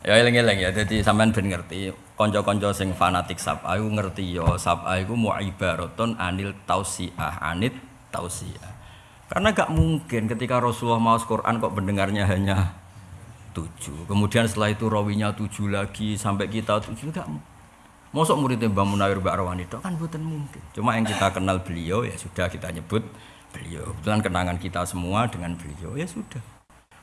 Ya eling-eling ya, jadi sampean ben ngerti. Kanca-kanca sing fanatik sab aku ngerti ya, sab iku mu ibaratun anil tausiah, anit tausiah. Karena gak mungkin ketika Rasulullah mau Quran kok pendengarnya hanya tujuh. Kemudian setelah itu rawinya tujuh lagi sampai kita tujuh gak Mosok muridnya Mbah Munawir Mbak Arwani itu kan bukan mungkin. Cuma yang kita kenal beliau ya sudah kita nyebut beliau. Kebetulan kenangan kita semua dengan beliau ya sudah.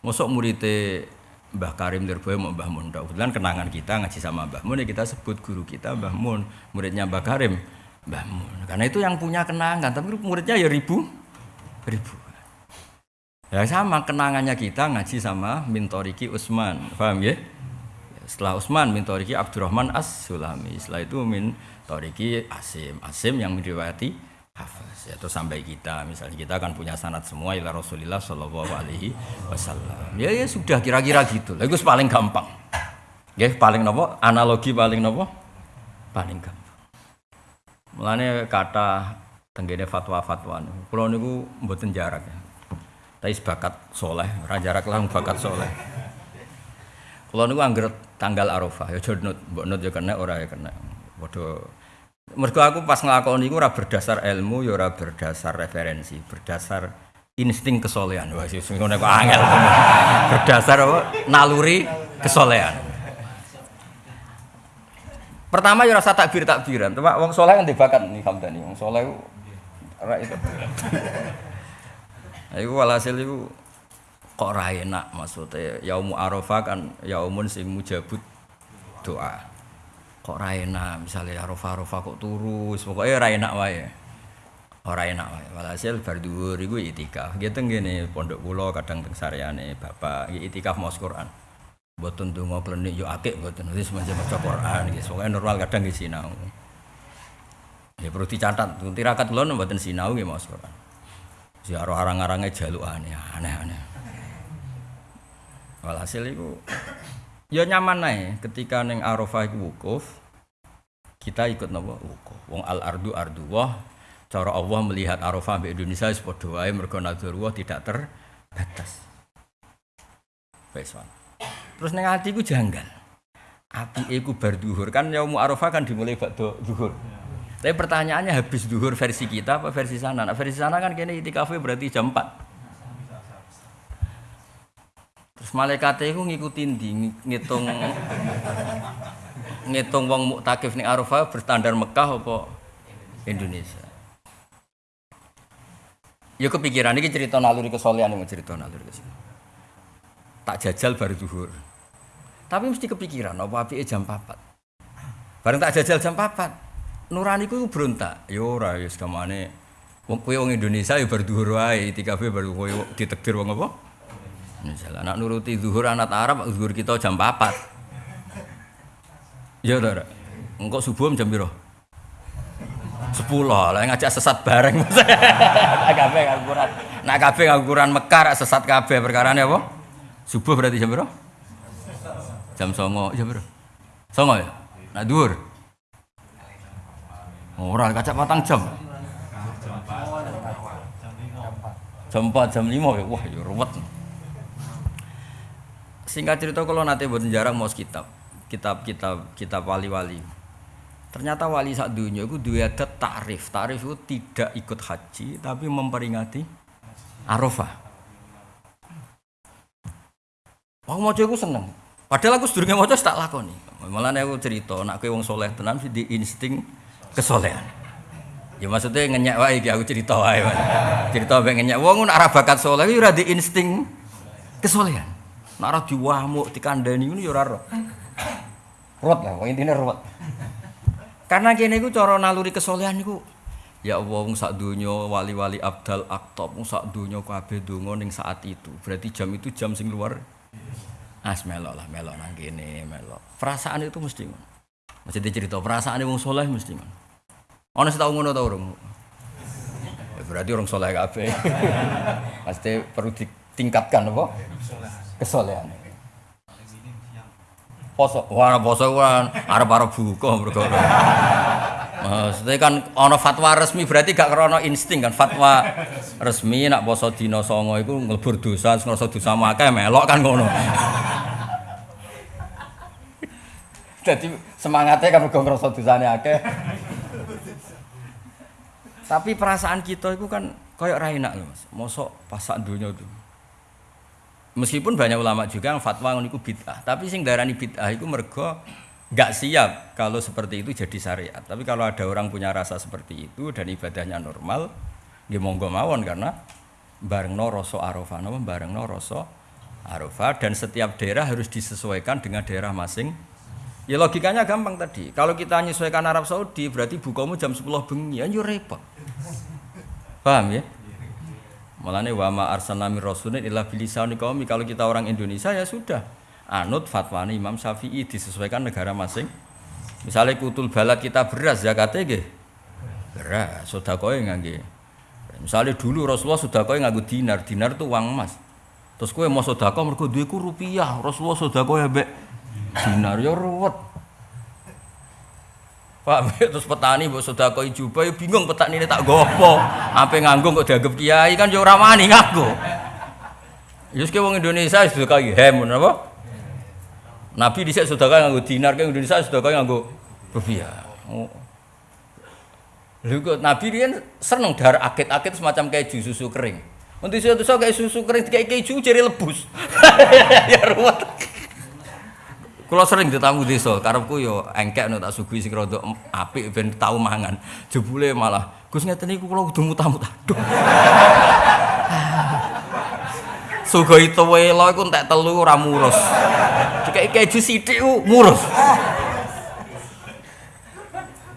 Mosok muridnya Mbah Karim Lirboyo mau Mbah Mun. Kebetulan kenangan kita ngaji sama Mbah Mun ya kita sebut guru kita Mbah Mun. Muridnya Mbah Karim Mbah Mun. Karena itu yang punya kenangan, tapi muridnya ya ribu ribu. Ya sama kenangannya kita ngaji sama Mintoriki Usman, paham ya? Setelah Usman Mintoriki Abdurrahman As Sulami. Setelah itu Mintoriki Asim, Asim yang meriwayati Hafiz. Ya, terus sampai kita, misalnya kita akan punya sanat semua ila Rasulillah Shallallahu Alaihi Wasallam. Ya ya sudah kira-kira gitu. Itu paling gampang. Ya paling nopo analogi paling nopo paling gampang. Mulane kata tenggene fatwa-fatwa Kulo niku mboten jarak ya. Tapi sebakat soleh, ora jarak lah bakat soleh. Kulo niku angger tanggal Arafah ya jodnut, mbok nut ya kena ora ya kena. Padha Mergo aku pas nglakoni iku ora berdasar ilmu ya ora berdasar referensi, berdasar insting kesolehan. Wah, sing ngono kok angel. berdasar apa? Naluri kesolehan. Pertama ya rasa takbir takbiran, cuma wong soleh kan dibakat nih Hamdani, wong soleh ora itu. Iku walhasil iku kok ra enak maksudnya yaumu arafah kan yaumun sing mujabut doa. Kok ra enak misalnya arafah arafah kok turu, pokoknya ra enak wae. Ora enak wae. Walhasil bar dhuwur iku itikaf. Gitu ngene pondok kula kadang teng sareane bapak itikaf maos Quran. Mboten donga klenik yo akeh mboten wis macam maca Quran iki. Pokoke normal kadang nggih sinau. Ya perlu dicatat, tirakat kula mboten sinau nggih maos Quran. Ziarah arang-arange jalukane aneh-aneh. Walhasil iku ya nyaman ae ketika ning Arafah iku wukuf kita ikut napa wukuf. Wong al ardu ardu wah cara Allah melihat Arafah di Indonesia padha wae mergo nadzurullah tidak terbatas. Wis Terus ning atiku janggal. Apike ku bar duhur kan yaum Arafah kan dimulai bakdo duhur. Tapi pertanyaannya habis duhur versi kita apa versi sana? Nah, versi sana kan kene itikafe berarti jam 4. Terus malaikat itu ngikutin di ngitung ngitung wong muktakif ning Arafah berstandar Mekah apa Indonesia. Ya kepikiran ini cerita naluri kesolehan ini cerita naluri kesolehan. Tak jajal baru duhur. Tapi mesti kepikiran apa api jam 4. Bareng tak jajal jam 4. Nurani ku berontak. Ya ora ya sekamane wong kowe wong Indonesia ya baru duhur wae, itikafe baru kowe ditekdir wong apa? Misalnya anak nuruti zuhur anak Arab, zuhur kita jam 4. Ya ora. Engkau subuh jam piro? Sepuluh lah ngajak sesat bareng. Nak kabeh ngaguran. Nak kabeh ngaguran Mekar sesat kabeh perkara apa? Subuh berarti jam berapa? Jam songo, jam berapa? Songo ya? Nak dhuwur. Ora kacak patang jam. Jam 4, jam 5 ya. Wah, ya ruwet. Singkat cerita kalau nanti buat jarang mau kitab. Kitab-kitab kitab wali-wali. Ternyata wali sak dunia itu dua ada tarif. Tarif itu tidak ikut haji tapi memperingati Arafah. Aku mau aku seneng. Padahal aku sedurunge maca tak lakoni. Malah aku cerita, nak kowe wong soleh tenan di insting kesolehan. Ya maksudnya ngenyek wae iki aku cerita wae. Cerita mbek ngenyek wong nek ora bakat soleh ya ora di insting kesolehan. Nek ora diwamuk dikandani ngono ya ora. Ruwet lah, intine ruwet. Karena kene iku cara naluri kesolehan iku Ya Allah wong sak donya wali-wali abdal aktab wong sak donya kabeh donga ning saat itu. Berarti jam itu jam sing luar As melok lah, melok nang kene, melok. Perasaan itu mesti ngono. Mesti dicerita perasaan wong soleh mesti ngono. Ana sing tau ngono ta urung? Ya, berarti orang soleh kabeh. Pasti perlu ditingkatkan apa? Kesolehan. Poso, wah poso kan arep-arep buka mergo. Maksudnya kan ono fatwa resmi berarti gak krono insting kan fatwa resmi nak poso dina songo iku nglebur dosa ngrasa dosa akeh melok kan ngono. Jadi semangatnya kan mergo ngrasa dosane akeh. Tapi perasaan kita itu kan kayak ra enak lho Mas. Mosok pasak dunia itu. Meskipun banyak ulama juga yang fatwa niku bid'ah, tapi sing darani bid'ah itu mergo nggak siap kalau seperti itu jadi syariat. Tapi kalau ada orang punya rasa seperti itu dan ibadahnya normal, dia monggo mawon karena bareng no rasa arafah, no bareng no rasa arafah dan setiap daerah harus disesuaikan dengan daerah masing. Ya logikanya gampang tadi. Kalau kita menyesuaikan Arab Saudi berarti bukamu jam 10 bengi, ya repot. Paham ya? Malane wa ma arsalna mir rasulin illa bilisani. Kalau kita orang Indonesia ya sudah. Anut fatwa Imam Syafi'i disesuaikan negara masing. Misalnya kutul balad kita beras zakatnya nggih. Beras, sedekah ngangge. Misalnya dulu Rasulullah sedekah nganggo dinar, dinar itu uang emas. Terus kowe mau sedekah mergo duitku rupiah, Rasulullah sedekah ya mbek dinar ya ruwet. Pak terus petani mbok sedekah jubah ya bingung petani tak gopo. Apa nganggo kok dianggap kiai kan ya ora wani nganggo. Yus ke wong Indonesia sedekah hem apa? Nabi dhisik sedekah nganggo dinar ke Indonesia sedekah nganggo rupiah. Oh. Lha kok Nabi dia seneng dar akit-akit semacam keju susu kering. Untuk suatu kayak susu kering kayak keju jadi lebus. ya ruwet. Kalau sering ditamu desa, karepku yo engkek no tak sugih sing rada apik ben tau mangan. Jebule malah Gus ngeten niku kula kudu muta-muta. Aduh. Sugih tuwelo iku entek telu ora murus. Dikek keju sithik murus.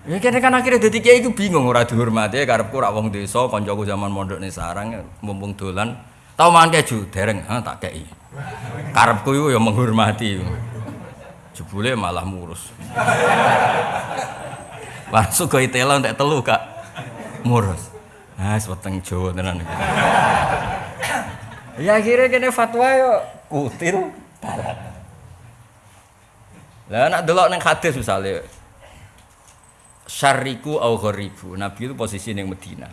Ya kene kan akhirnya dadi kiai bingung ora dihormati karepku ora wong desa, kancaku zaman mondok ning sarang mumpung dolan tau mangan keju dereng, ha tak kei. Karepku iku ya menghormati. Jebule malah murus. Masuk ke itela entek telu kak murus. Ah, weteng Jawa tenan. ya akhirnya kene fatwa yo kutil barat. Lah nak delok ning hadis misale syariku au gharibu. Nabi itu posisi ning Medina.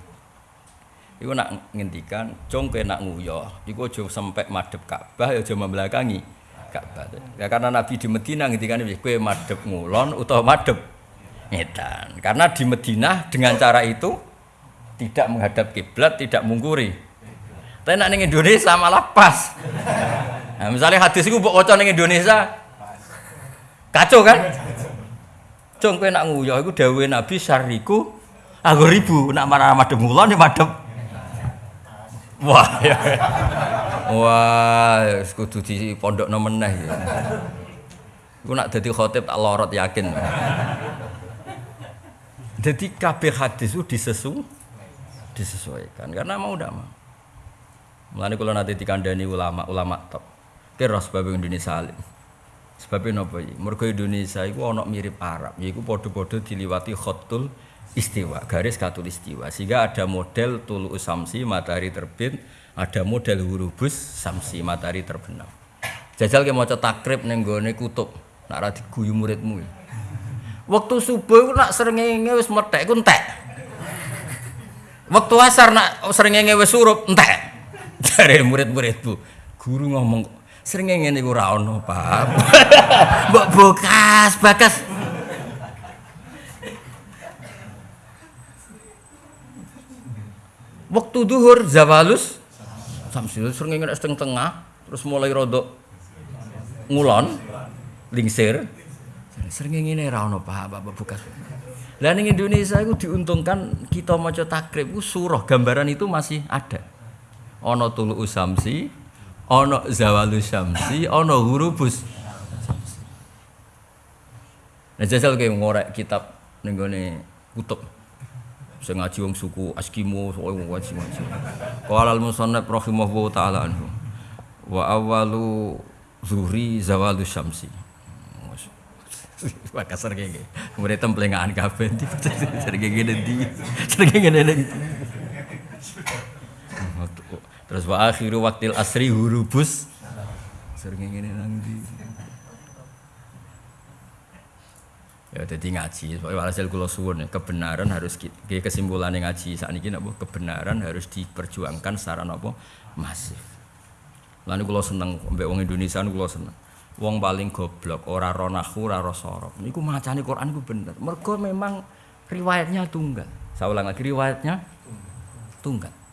Iku nak ngendikan, "Cung nak nguyoh, iku aja sampai madhep Ka'bah ya aja membelakangi Ka'bah. Ya karena Nabi di Medina ngendikan kowe madhep ngulon utawa madhep ngedan. Karena di Medina dengan cara itu tidak menghadap kiblat, tidak mungkuri. Tapi nak ning Indonesia malah pas. Nah, misalnya hadis itu mbok waca ning Indonesia kacau kan? Cung kowe nak nguyoh iku dawuhe Nabi syariku aku ribu nak marah madhep ngulon ya madhep Wah, ya. Wah, kudu di pondok meneh ya. Iku nak dadi khotib tak lorot yakin. Jadi kabeh hadis itu disesu disesuaikan karena mau ndak mau. Mulane kula nate dikandani ulama, ulama top. Kira sebab Indonesia alim. Sebabnya napa iki? Mergo Indonesia iku ana mirip Arab, yaiku padha-padha diliwati khotul istiwa, garis katul istiwa. Sehingga ada model tulu samsi matahari terbit, ada model hurubus samsi matahari terbenam. Jajal ke maca takrib ning gone kutub, nak ra diguyu muridmu. Waktu subuh nak srengenge wis methek ku entek. Waktu asar nak srengenge wis surup entek. Jare murid-muridku, guru ngomong srengenge niku ora ono, Pak. Mbok bokas, bakas. Waktu duhur zawalus samsul sering nek setengah tengah terus mulai rodok ngulon lingsir sering ngene ra ono Pak Bapak bukas. Lah ning Indonesia itu diuntungkan kita maca takrib itu surah gambaran itu masih ada. Ono tulu usamsi, ono zawalus syamsi, ono hurubus. Nah jajal kayak ngorek kitab ning kutub sing ngaji wong suku Askimo wong ngaji ngaji. Qala al musannaf rahimahullahu taala anhu. Wa awalu zuhri zawalu syamsi. Wah kasar kayak gini. Kemudian templengaan kabeh di sering kayak gini di sering kayak gini Terus wa akhiru waktil asri hurubus sering kayak gini nang di. Ya jadi ngaji. Soalnya walhasil kula suwun kebenaran harus ke kesimpulan ngaji. Saat ini napa kebenaran harus diperjuangkan secara napa? Masif. Lalu kula seneng mbek wong Indonesia kula seneng. Wong paling goblok ora ro nahwu ora ro sorof niku macane Quran iku bener. Mergo memang riwayatnya tunggal. Saya ulang lagi riwayatnya tunggal